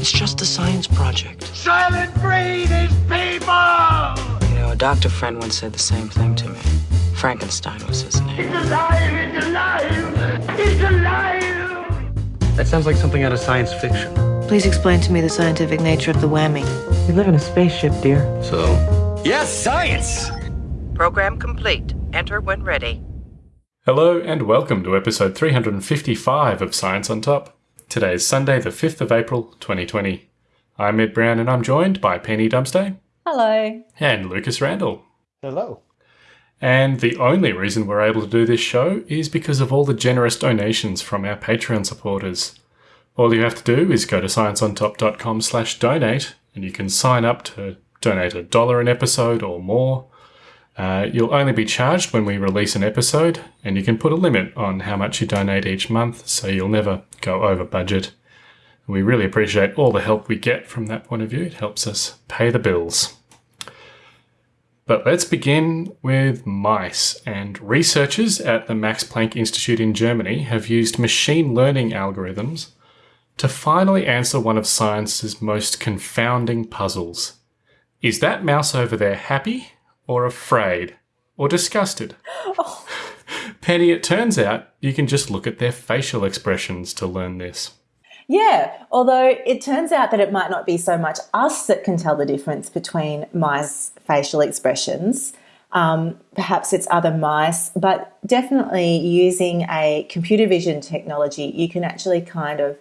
It's just a science project. Soylent Green is people! You know, a doctor friend once said the same thing to me. Frankenstein was his name. It's alive! It's alive! It's alive! That sounds like something out of science fiction. Please explain to me the scientific nature of the whammy. We live in a spaceship, dear. So, Yes, science! Program complete. Enter when ready. Hello and welcome to episode 355 of Science on Top. Today is Sunday, the 5th of April, 2020. I'm Ed Brown and I'm joined by Penny Dumsday Hello. and Lucas Randall. hello. And the only reason we're able to do this show is because of all the generous donations from our Patreon supporters. All you have to do is go to scienceontop.com slash donate and you can sign up to donate a dollar an episode or more. Uh, you'll only be charged when we release an episode, and you can put a limit on how much you donate each month, so you'll never go over budget. We really appreciate all the help we get from that point of view. It helps us pay the bills. But let's begin with mice. And researchers at the Max Planck Institute in Germany have used machine learning algorithms to finally answer one of science's most confounding puzzles. Is that mouse over there happy or afraid or disgusted? Penny, it turns out you can just look at their facial expressions to learn this. Yeah, although it turns out that it might not be so much us that can tell the difference between mice facial expressions. Um, perhaps it's other mice, but definitely using a computer vision technology, you can actually kind of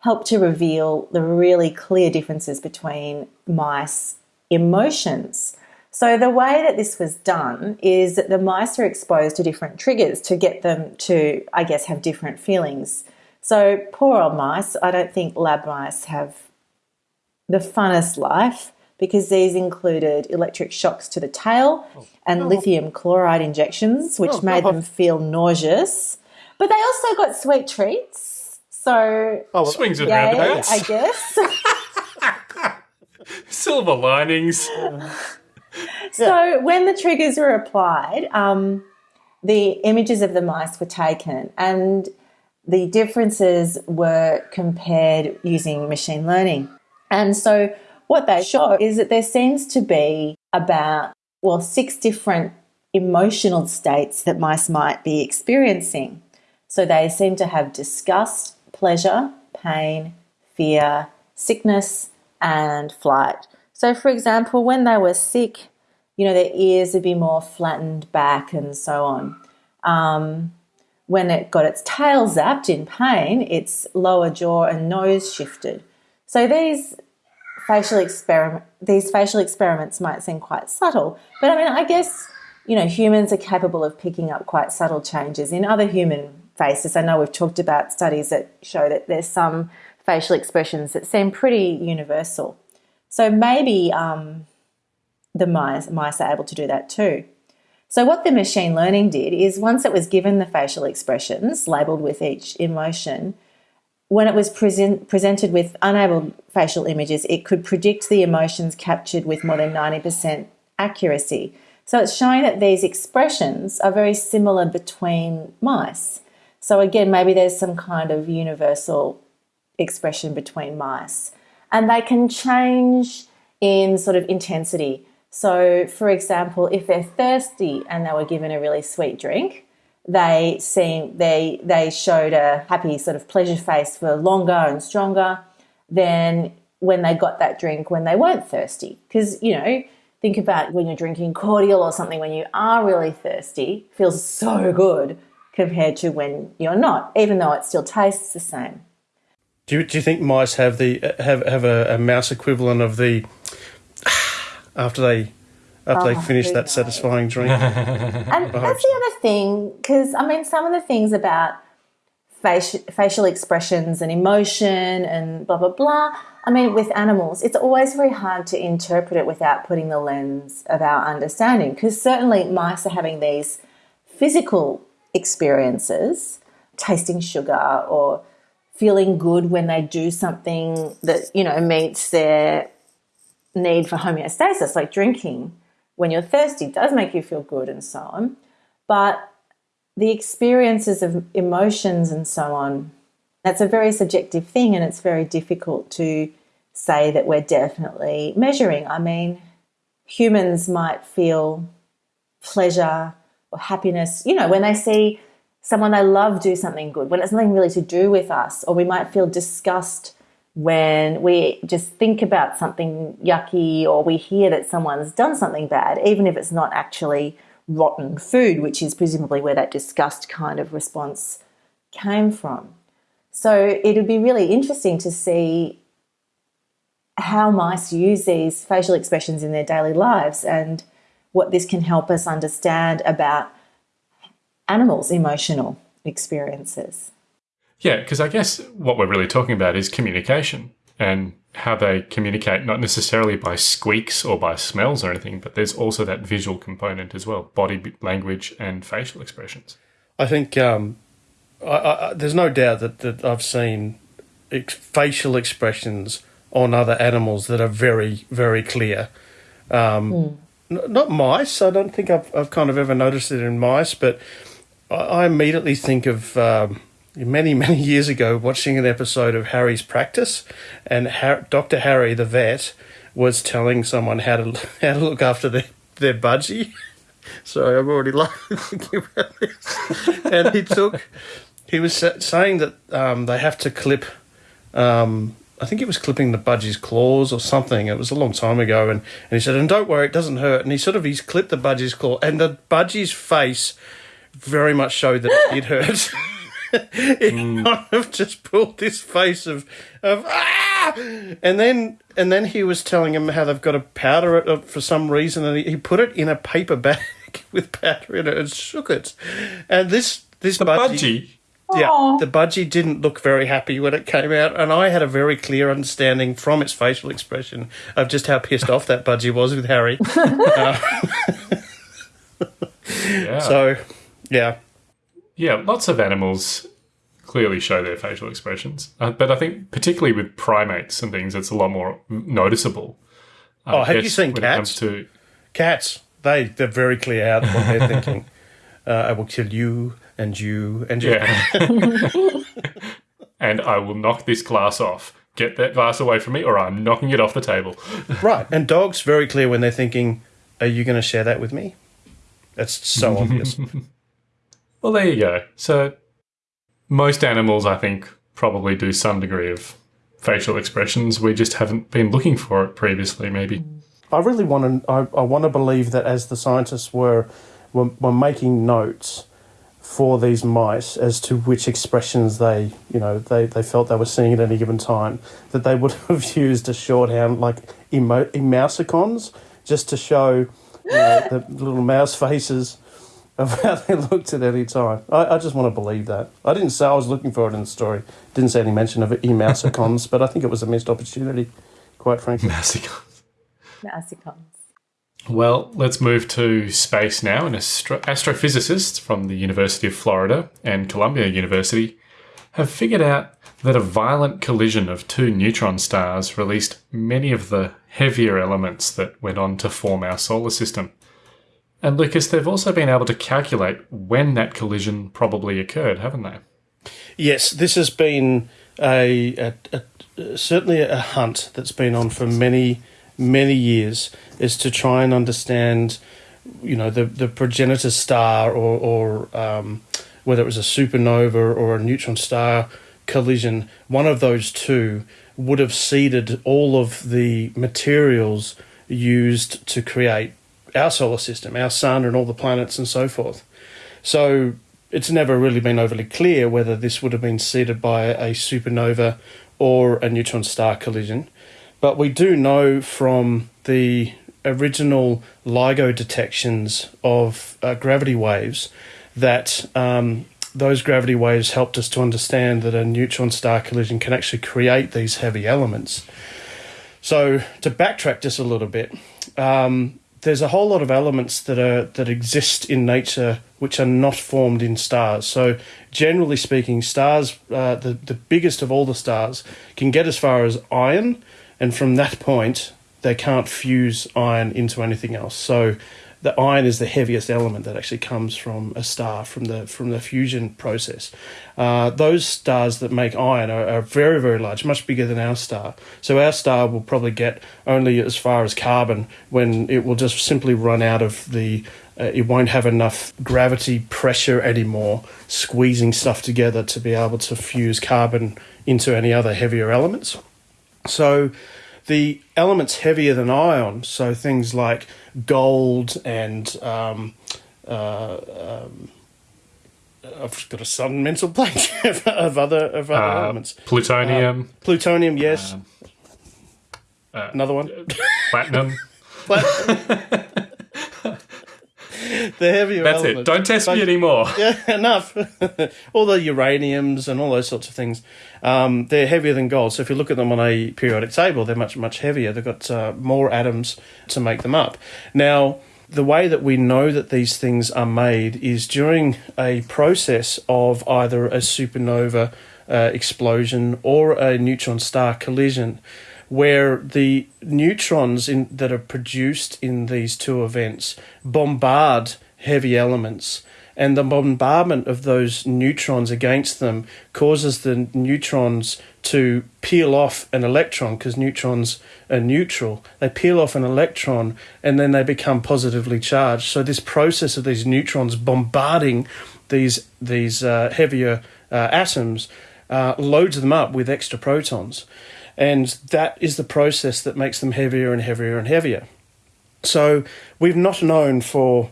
help to reveal the really clear differences between mice emotions. So the way that this was done is that the mice are exposed to different triggers to get them to, I guess, have different feelings. So poor old mice, I don't think lab mice have the funnest life because these included electric shocks to the tail oh. and oh. lithium chloride injections, which oh, made them feel nauseous. But they also got sweet treats. So Swings and roundabouts, I guess. silver linings. So when the triggers were applied, um, the images of the mice were taken and the differences were compared using machine learning. And so what they show is that there seems to be about, well, six different emotional states that mice might be experiencing. So they seem to have disgust, pleasure, pain, fear, sickness, and flight. So, for example, when they were sick, you know, their ears would be more flattened back and so on. Um, when it got its tail zapped in pain, its lower jaw and nose shifted. So these facial experiment these facial experiments might seem quite subtle, but I mean, I guess you know humans are capable of picking up quite subtle changes in other human faces. I know we've talked about studies that show that there's some facial expressions that seem pretty universal. So maybe um, the mice, mice are able to do that too. So, what the machine learning did is once it was given the facial expressions labeled with each emotion, when it was present, presented with unable facial images, it could predict the emotions captured with more than 90% accuracy. So, it's showing that these expressions are very similar between mice. So, again, maybe there's some kind of universal expression between mice. And they can change in sort of intensity. So, for example, if they're thirsty and they were given a really sweet drink, they seem they they showed a happy sort of pleasure face for longer and stronger than when they got that drink when they weren't thirsty. Because you know, think about when you're drinking cordial or something when you are really thirsty, feels so good compared to when you're not, even though it still tastes the same. Do you, do you think mice have the have have a, a mouse equivalent of the after they after Oh, they finish that knows? satisfying drink? And that's the other thing, because I mean, some of the things about facial, facial expressions and emotion and blah, blah, blah. I mean, with animals, it's always very hard to interpret it without putting the lens of our understanding, because certainly mice are having these physical experiences, tasting sugar or feeling good when they do something that, you know, meets their need for homeostasis, like drinking when you're thirsty does make you feel good and so on. But the experiences of emotions and so on, that's a very subjective thing and it's very difficult to say that we're definitely measuring. I mean, humans might feel pleasure or happiness, you know, when they see someone they love do something good, when it's nothing really to do with us, or we might feel disgust when we just think about something yucky or we hear that someone's done something bad, even if it's not actually rotten food, which is presumably where that disgust kind of response came from. So it would be really interesting to see how mice use these facial expressions in their daily lives and what this can help us understand about animals' emotional experiences. Yeah, because I guess what we're really talking about is communication and how they communicate, not necessarily by squeaks or by smells or anything, but there's also that visual component as well body language and facial expressions. I think um, I, I, there's no doubt that, that I've seen ex- facial expressions on other animals that are very, very clear. Um, mm. n- not mice. I don't think I've, I've kind of ever noticed it in mice, but I, immediately think of. Um, many, many years ago watching an episode of Harry's Practice, and Har- Dr. Harry, the vet, was telling someone how to how to look after their, their budgie. Sorry, I'm already laughing thinking about this. and he took, he was saying that um, they have to clip, um, I think it was clipping the budgie's claws or something. It was a long time ago. And, and he said, and don't worry, it doesn't hurt. And he sort of, he's clipped the budgie's claw, and the budgie's face very much showed that it did hurt. he mm. kind of just pulled this face of of ah, and then and then he was telling him how they've got to powder it uh, for some reason, and he, he put it in a paper bag with powder in it and shook it, and this this the budgie, budgie. Yeah, Aww. the budgie didn't look very happy when it came out, and I had a very clear understanding from its facial expression of just how pissed off that budgie was with Harry. uh, yeah. So, yeah, yeah, lots of animals clearly show their facial expressions, uh, but I think particularly with primates and things, it's a lot more noticeable. Uh, oh, have you seen cats? To... Cats, they they're very clear out what they're thinking. Uh, I will kill you and you and you. Yeah. and I will knock this glass off. Get that glass away from me, or I'm knocking it off the table. right, and dogs very clear when they're thinking, "Are you going to share that with me?" That's so obvious. Well, there you go. So most animals, I think, probably do some degree of facial expressions. We just haven't been looking for it previously, maybe. I really want to. I, I want to believe that as the scientists were, were were making notes for these mice as to which expressions they, you know, they, they felt they were seeing at any given time, that they would have used a shorthand like emo- emoticons just to show you know, the little mouse faces of how they looked at any time. I, I, just want to believe that. I didn't say I was looking for it in the story. Didn't say any mention of e-mousicons, but I think it was a missed opportunity, quite frankly. Mousicons. Mousicons. Well, let's move to space now. An astro- astrophysicists from the University of Florida and Columbia University have figured out that a violent collision of two neutron stars released many of the heavier elements that went on to form our solar system. And Lucas, they've also been able to calculate when that collision probably occurred, haven't they? Yes, this has been a, a, a, certainly a hunt that's been on for many many years is to try and understand, you know, the the progenitor star or or um, whether it was a supernova or a neutron star collision. One of those two would have seeded all of the materials used to create our solar system, our sun, and all the planets and so forth. So it's never really been overly clear whether this would have been seeded by a supernova or a neutron star collision. But we do know from the original LIGO detections of uh, gravity waves that um, those gravity waves helped us to understand that a neutron star collision can actually create these heavy elements. So, to backtrack just a little bit, um, there's a whole lot of elements that are that exist in nature which are not formed in stars. So generally speaking, stars, uh, the the biggest of all the stars, can get as far as iron, and from that point they can't fuse iron into anything else. So the iron is the heaviest element that actually comes from a star from the from the fusion process. Uh, those stars that make iron are, are, very very large, much bigger than our star. So our star will probably get only as far as carbon when it will just simply run out of the. Uh, it won't have enough gravity pressure anymore, squeezing stuff together to be able to fuse carbon into any other heavier elements. So the elements heavier than iron, so things like gold and um, uh, um, I've got a sudden mental blank of other of other uh, elements. Plutonium. Um, plutonium, yes. Um, uh, Another one. Platinum. the heavier That's elements. it. Don't test but, me anymore. Yeah, enough. all the uraniums and all those sorts of things, um, they're heavier than gold. So if you look at them on a periodic table, they're much, much heavier. They've got uh, more atoms to make them up. Now, the way that we know that these things are made is during a process of either a supernova uh, explosion or a neutron star collision where the neutrons in, that are produced in these two events bombard heavy elements and the bombardment of those neutrons against them causes the neutrons to peel off an electron because neutrons are neutral. They peel off an electron and then they become positively charged. So this process of these neutrons bombarding these these uh, heavier uh, atoms uh, loads them up with extra protons and that is the process that makes them heavier and heavier and heavier. So we've not known for,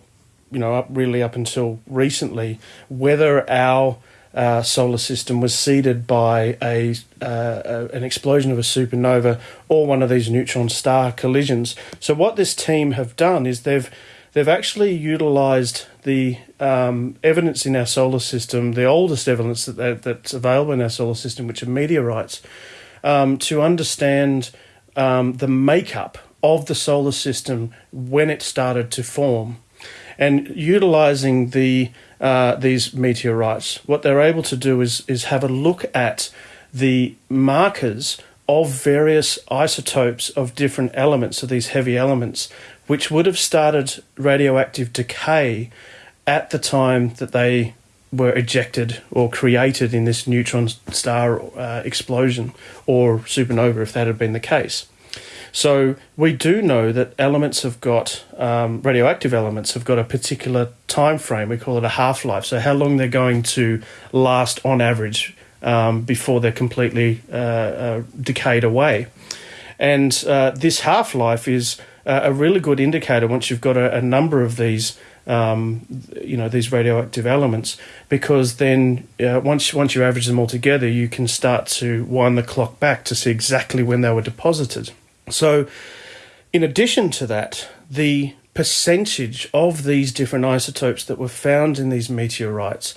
you know, up really up until recently whether our uh, solar system was seeded by a, uh, an explosion of a supernova or one of these neutron star collisions. So what this team have done is they've they've actually utilized the um, evidence in our solar system, the oldest evidence that, that's available in our solar system, which are meteorites, um, to understand um, the makeup of the solar system when it started to form. And utilizing the uh, these meteorites, what they're able to do is is have a look at the markers of various isotopes of different elements of these heavy elements, which would have started radioactive decay at the time that they were ejected or created in this neutron star uh, explosion or supernova, if that had been the case. So we do know that elements have got um, radioactive elements have got a particular time frame. We call it a half life. So how long they're going to last on average um, before they're completely uh, uh, decayed away. And uh, this half life is a really good indicator once you've got a, a number of these um, you know these radioactive elements because then uh, once once you average them all together, you can start to wind the clock back to see exactly when they were deposited. So, in addition to that, the percentage of these different isotopes that were found in these meteorites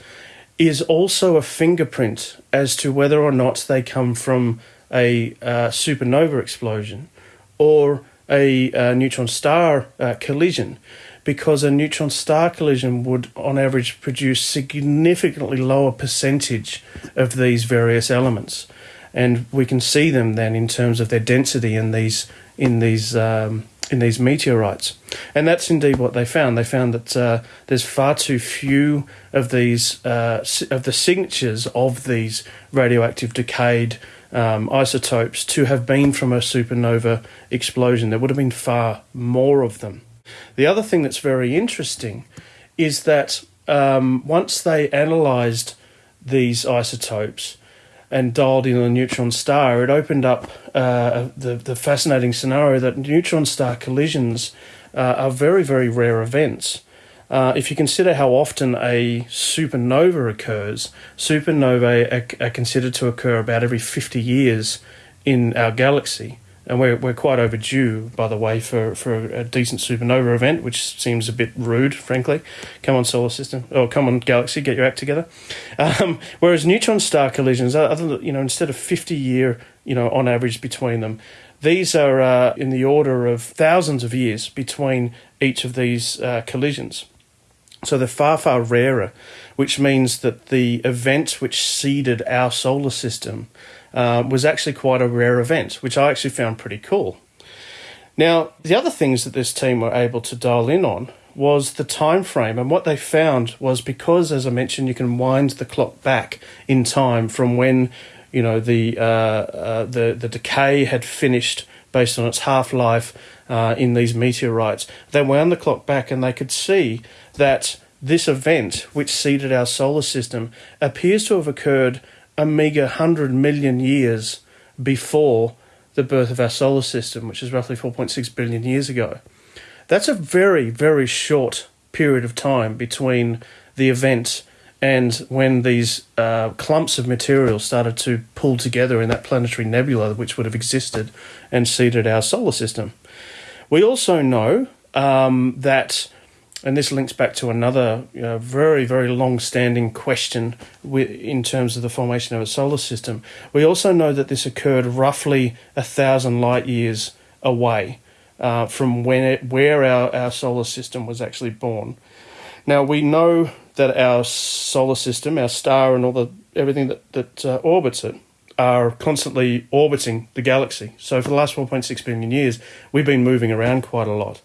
is also a fingerprint as to whether or not they come from a uh, supernova explosion or a, uh, neutron star uh, collision because a neutron star collision would, on average, produce significantly lower percentage of these various elements, and we can see them then in terms of their density in these in these um, in these meteorites, and that's indeed what they found. They found that uh, there's far too few of these uh, of the signatures of these radioactive decayed um, isotopes to have been from a supernova explosion. There would have been far more of them. The other thing that's very interesting is that um, once they analysed these isotopes and dialed in a neutron star, it opened up uh, the, the fascinating scenario that neutron star collisions uh, are very, very rare events. Uh, if you consider how often a supernova occurs, supernovae are, are considered to occur about every 50 years in our galaxy and we're, we're quite overdue, by the way, for, for a decent supernova event, which seems a bit rude, frankly. Come on, solar system, or come on, galaxy, get your act together. Um, whereas neutron star collisions, other than, you know, instead of fifty year, you know, on average between them, these are uh, in the order of thousands of years between each of these uh, collisions. So they're far, far rarer, which means that the event which seeded our solar system uh, was actually quite a rare event, which I actually found pretty cool. Now, the other things that this team were able to dial in on was the time frame, and what they found was because, as I mentioned, you can wind the clock back in time from when you know the uh, uh, the the decay had finished based on its half life uh, in these meteorites. They wound the clock back, and they could see that this event, which seeded our solar system, appears to have occurred a meager hundred million years before the birth of our solar system, which is roughly 4.6 billion years ago. That's a very, very short period of time between the event and when these uh, clumps of material started to pull together in that planetary nebula, which would have existed and seeded our solar system. We also know um, that, and this links back to another you know, very, very long standing question in terms of the formation of a solar system. We also know that this occurred roughly a thousand light years away uh, from when it, where our, our solar system was actually born. Now we know that our solar system, our star, and all the everything that that uh, orbits it are constantly orbiting the galaxy. So for the last 4.6 billion years, we've been moving around quite a lot,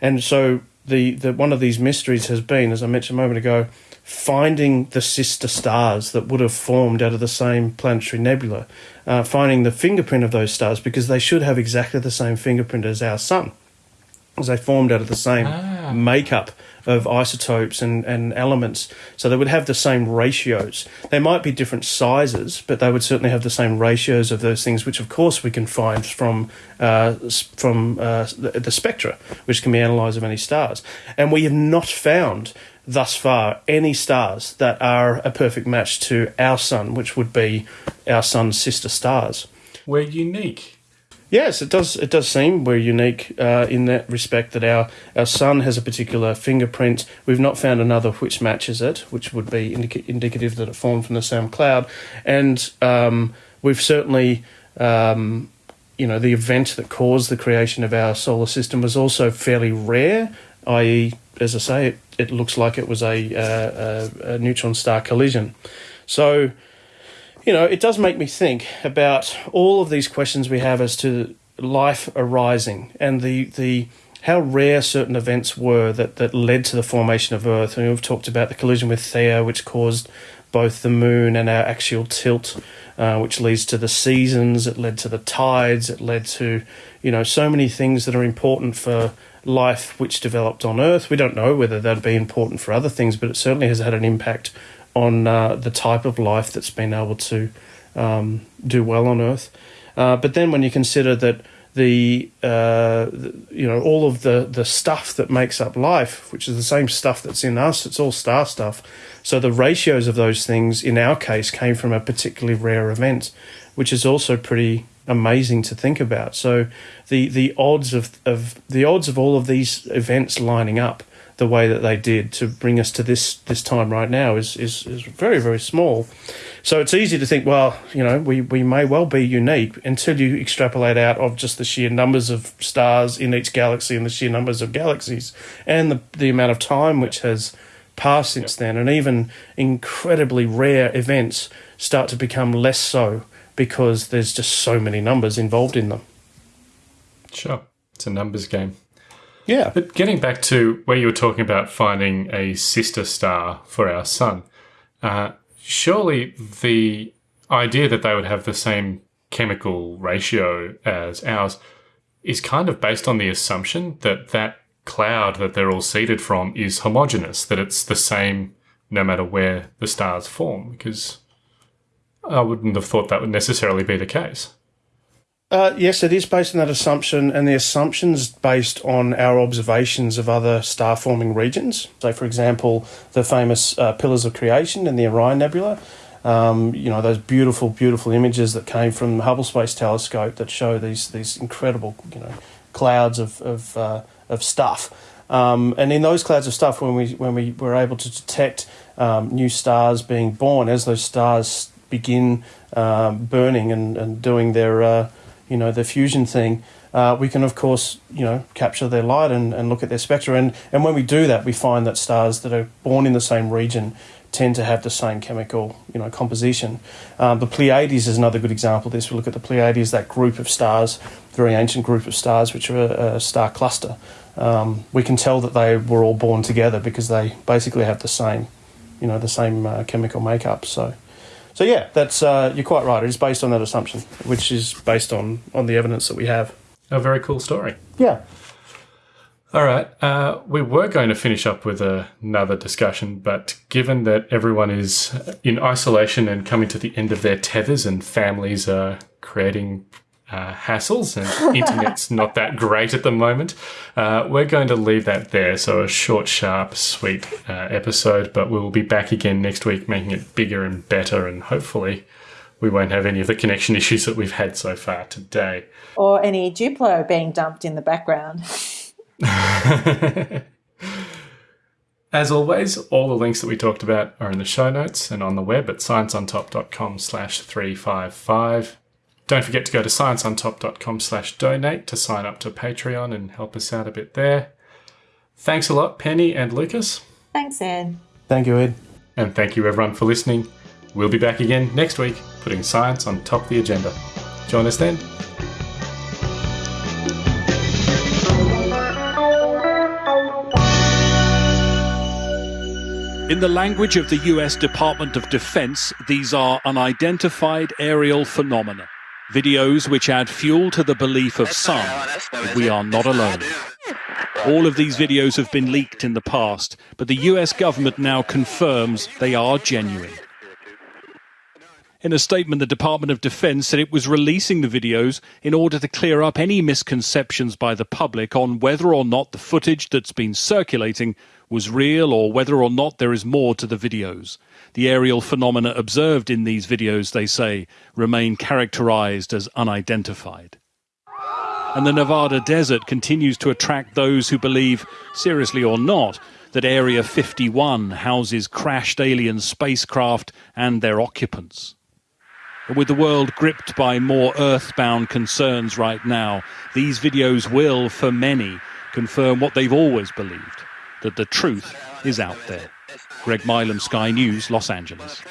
and so the, the one of these mysteries has been, as I mentioned a moment ago, finding the sister stars that would have formed out of the same planetary nebula, uh, finding the fingerprint of those stars because they should have exactly the same fingerprint as our sun, as they formed out of the same ah. makeup of isotopes and, and elements. So they would have the same ratios. They might be different sizes, but they would certainly have the same ratios of those things, which of course we can find from uh, from uh, the, the spectra, which can be analysed of any stars. And we have not found thus far any stars that are a perfect match to our sun, which would be our sun's sister stars. We're unique. Yes, it does. It does seem we're unique uh, in that respect that our, our sun has a particular fingerprint. We've not found another which matches it, which would be indica- indicative that it formed from the same cloud. And um, we've certainly, um, you know, the event that caused the creation of our solar system was also fairly rare, i.e., as I say, it, it looks like it was a, uh, a, a neutron star collision. So, you know, it does make me think about all of these questions we have as to life arising and the the how rare certain events were that, that led to the formation of Earth. And we've talked about the collision with Theia, which caused both the moon and our axial tilt, uh, which leads to the seasons. It led to the tides. It led to, you know, so many things that are important for life which developed on Earth. We don't know whether that'd be important for other things, but it certainly has had an impact on uh, the type of life that's been able to um, do well on Earth. Uh, but then when you consider that the, uh, the, you know all of the the stuff that makes up life, which is the same stuff that's in us, it's all star stuff. So the ratios of those things, in our case, came from a particularly rare event, which is also pretty amazing to think about. So the the odds of, of the odds of all of these events lining up the way that they did to bring us to this this time right now is is, is very very small. So it's easy to think, well, you know, we, we may well be unique until you extrapolate out of just the sheer numbers of stars in each galaxy and the sheer numbers of galaxies and the the amount of time which has passed since then, and even incredibly rare events start to become less so because there's just so many numbers involved in them. Sure. It's a numbers game. Yeah. But getting back to where you were talking about finding a sister star for our sun, uh, surely the idea that they would have the same chemical ratio as ours is kind of based on the assumption that that cloud that they're all seeded from is homogeneous, that it's the same no matter where the stars form, because I wouldn't have thought that would necessarily be the case. Uh, yes, it is based on that assumption, and the assumption's based on our observations of other star forming regions. So, for example, the famous uh, Pillars of Creation and the Orion Nebula. Um, you know those beautiful, beautiful images that came from the Hubble Space Telescope that show these these incredible, you know, clouds of of, uh, of stuff. Um, and in those clouds of stuff, when we when we were able to detect um, new stars being born, as those stars begin um, burning and, and doing their uh, you know the fusion thing, uh, we can of course you know capture their light and, and look at their spectra. And and when we do that, we find that stars that are born in the same region tend to have the same chemical you know composition. Um, the Pleiades is another good example of this. We look at the Pleiades, that group of stars very ancient group of stars, which are a, a star cluster. Um, we can tell that they were all born together because they basically have the same, you know, the same uh, chemical makeup. So, so yeah, that's uh, you're quite right. It is based on that assumption, which is based on on the evidence that we have. A very cool story. Yeah. All right. Uh, we were going to finish up with another discussion, but given that everyone is in isolation and coming to the end of their tethers and families are creating uh, hassles and internet's not that great at the moment, uh, we're going to leave that there. So a short, sharp, sweet uh, episode, but we'll be back again next week, making it bigger and better, and hopefully we won't have any of the connection issues that we've had so far today. Or any Duplo being dumped in the background. As always, all the links that we talked about are in the show notes and on the web at scienceontop.com slash 355. Don't forget to go to scienceontop.com slash donate to sign up to Patreon and help us out a bit there. Thanks a lot, Penny and Lucas. Thanks, Ed. Thank you, Ed. And thank you everyone for listening. We'll be back again next week, putting science on top of the agenda. Join us then. In the language of the US Department of Defense, these are unidentified aerial phenomena. Videos which add fuel to the belief of some that we are not alone. All of these videos have been leaked in the past, but the US government now confirms they are genuine. In a statement, the Department of Defense said it was releasing the videos in order to clear up any misconceptions by the public on whether or not the footage that's been circulating was real or whether or not there is more to the videos. The aerial phenomena observed in these videos, they say, remain characterized as unidentified. And the Nevada desert continues to attract those who believe, seriously or not, that Area 51 houses crashed alien spacecraft and their occupants. With the world gripped by more earthbound concerns right now, these videos will, for many, confirm what they've always believed that the truth is out there. Greg Milam, Sky News, Los Angeles.